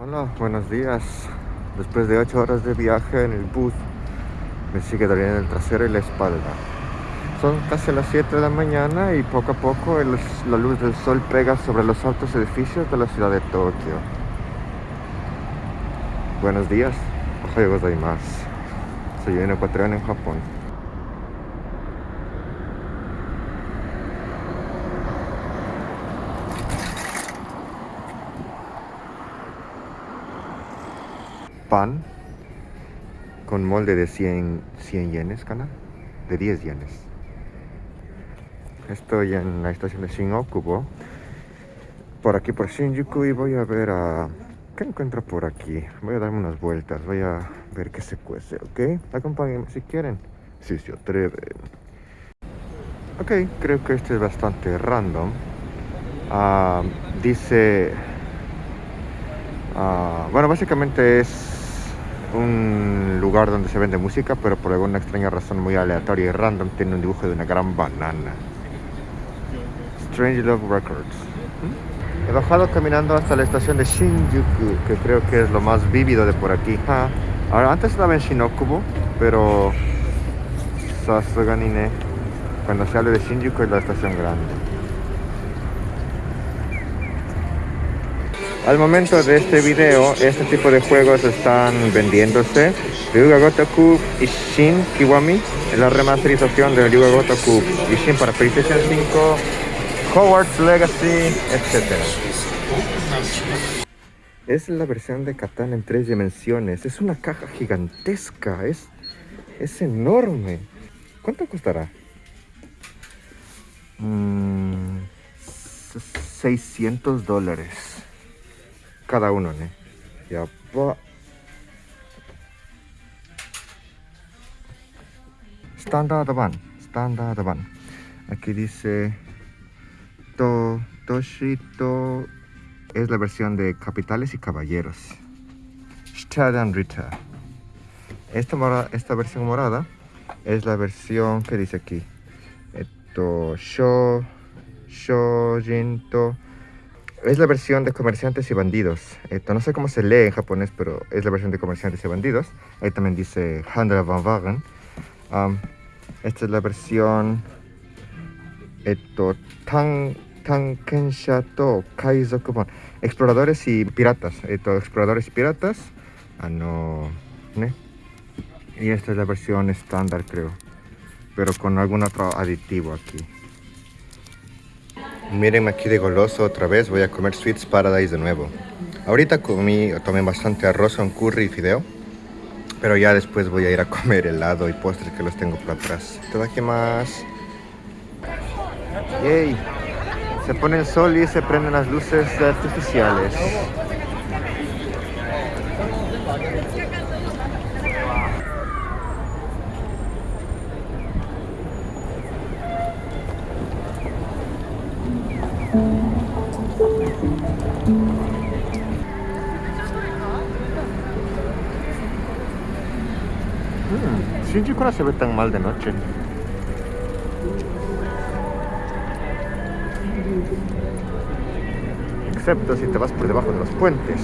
Hola, buenos días. Después de 8 horas de viaje en el bus, me sigue doliendo el trasero y la espalda. Son casi las 7 de la mañana y poco a poco la luz del sol pega sobre los altos edificios de la ciudad de Tokio. Buenos días. Ohayou gozaimasu. Soy un ecuatoriano en Japón. Pan con molde de 100, 100 yenes, ¿cana? De 10 yenes. Estoy en la estación de Shin-Okubo, por aquí por Shinjuku y voy a ver a... ¿Qué encuentro por aquí? Voy a darme unas vueltas, voy a ver qué se cuece, ¿ok? Acompáñenme si quieren, si se atreven. Ok, creo que este es bastante random. Ah, dice... ah, bueno, básicamente es un lugar donde se vende música, pero por alguna extraña razón muy aleatoria y random tiene un dibujo de una gran banana. Strange Love Records. He bajado caminando hasta la estación de Shinjuku, que creo que es lo más vívido de por aquí. Ah, Ahora, antes estaba en Shinokubo, pero Sasuganine, cuando se habla de Shinjuku es la estación grande. Al momento de este video, este tipo de juegos están vendiéndose. Ryuga Gotoku Ishin Kiwami es la remasterización de Ryuga Gotoku Ishin para PlayStation 5, Hogwarts Legacy, etc. Es la versión de Katana en tres dimensiones. Es una caja gigantesca. Es, es enorme. ¿Cuánto costará? Mm, 600 dólares cada uno, ¿no? Ya va. Standard Van, Standard Van. Aquí dice to, Toshito es la versión de Capitales y Caballeros. Stadan Rita. Esta, mora- esta versión morada es la versión que dice aquí. Esto, Sho, Shojinto. Es la versión de comerciantes y bandidos. Esto, no sé cómo se lee en japonés, pero es la versión de comerciantes y bandidos. Ahí también dice Handel van Wagen. Am, esta es la versión. Esto, Tan, Tankensha to Kaizokubon. Exploradores y piratas. Esto, exploradores y piratas. Ah, no. ¿ne? Y esta es la versión estándar, creo. Pero con algún otro aditivo aquí. Miren aquí de goloso otra vez, voy a comer Sweets Paradise de nuevo. Ahorita comí, tomé bastante arroz con curry y fideo, pero ya después voy a ir a comer helado y postres que los tengo por atrás. más. Yay. Se pone el sol y se prenden las luces artificiales. Shinjuku se ve tan mal de noche. Excepto si te vas por debajo de los puentes.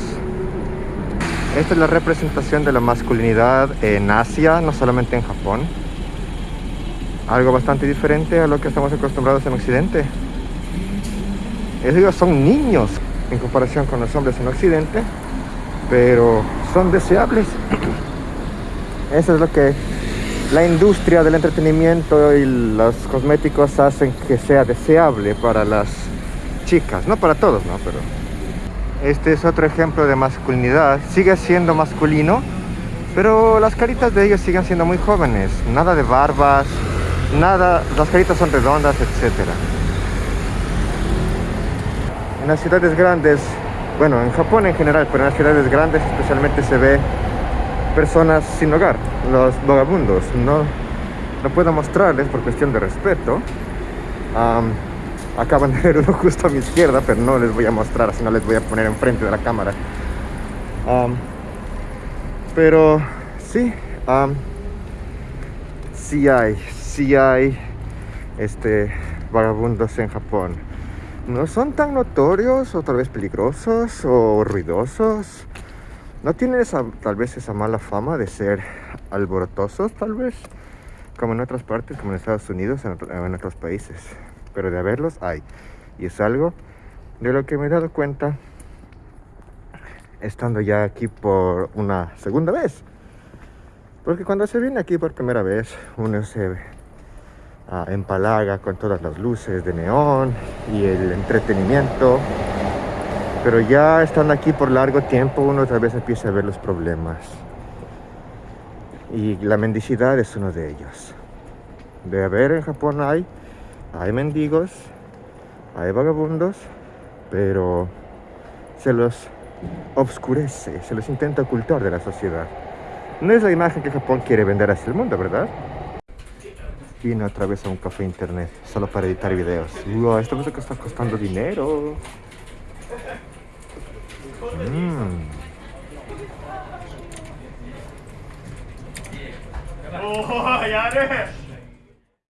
Esta es la representación de la masculinidad en Asia, no solamente en Japón. Algo bastante diferente a lo que estamos acostumbrados en Occidente. Ellos son niños en comparación con los hombres en Occidente, pero son deseables. Eso es lo que la industria del entretenimiento y los cosméticos hacen que sea deseable para las chicas, no para todos, ¿no? Pero este es otro ejemplo de masculinidad. Sigue siendo masculino, pero las caritas de ellos siguen siendo muy jóvenes. Nada de barbas, nada, las caritas son redondas, etcétera. En las ciudades grandes, bueno, en Japón en general, pero en las ciudades grandes especialmente se ve personas sin hogar, los vagabundos. No, no puedo mostrarles por cuestión de respeto. Am, acaban de ver uno justo a mi izquierda, pero no les voy a mostrar, así no les voy a poner enfrente de la cámara. Am, pero sí, am, sí hay, sí hay este, vagabundos en Japón. No son tan notorios o tal vez peligrosos o ruidosos no tienen esa, tal vez esa mala fama de ser alborotosos, tal vez, como en otras partes, como en Estados Unidos, en, en otros países. Pero de haberlos hay. Y es algo de lo que me he dado cuenta estando ya aquí por una segunda vez. Porque cuando se viene aquí por primera vez, uno se uh, empalaga con todas las luces de neón y el entretenimiento. Pero ya estando aquí por largo tiempo, uno otra vez empieza a ver los problemas. Y la mendicidad es uno de ellos. De haber en Japón hay, hay mendigos, hay vagabundos, pero se los obscurece, se los intenta ocultar de la sociedad. No es la imagen que Japón quiere vender hacia el mundo, ¿verdad? Vine otra vez a un café internet solo para editar videos. Wow, esta música está costando dinero. Mm. Oh, ya